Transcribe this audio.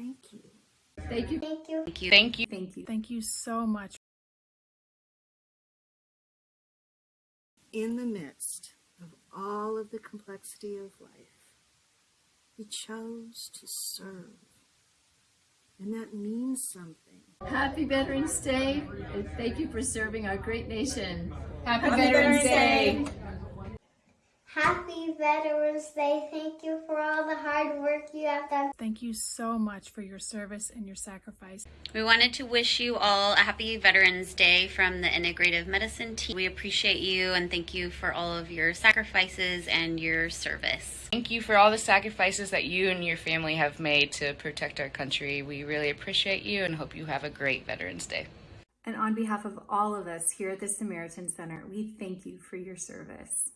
Thank you. Thank you. Thank you. Thank you. Thank you. Thank you. Thank you so much. In the midst of all of the complexity of life, we chose to serve. And that means something. Happy Veterans Day, and thank you for serving our great nation. Happy, Happy Veterans Day. Happy Veterans Day. Thank you for all the hard work you have done. Thank you so much for your service and your sacrifice. We wanted to wish you all a happy Veterans Day from the Integrative Medicine team. We appreciate you and thank you for all of your sacrifices and your service. Thank you for all the sacrifices that you and your family have made to protect our country. We really appreciate you and hope you have a great Veterans Day. And on behalf of all of us here at the Samaritan Center, we thank you for your service.